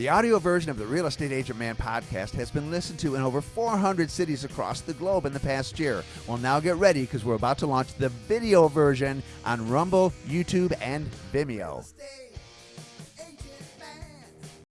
The audio version of the Real Estate Agent Man podcast has been listened to in over 400 cities across the globe in the past year. Well, now get ready because we're about to launch the video version on Rumble, YouTube, and Vimeo.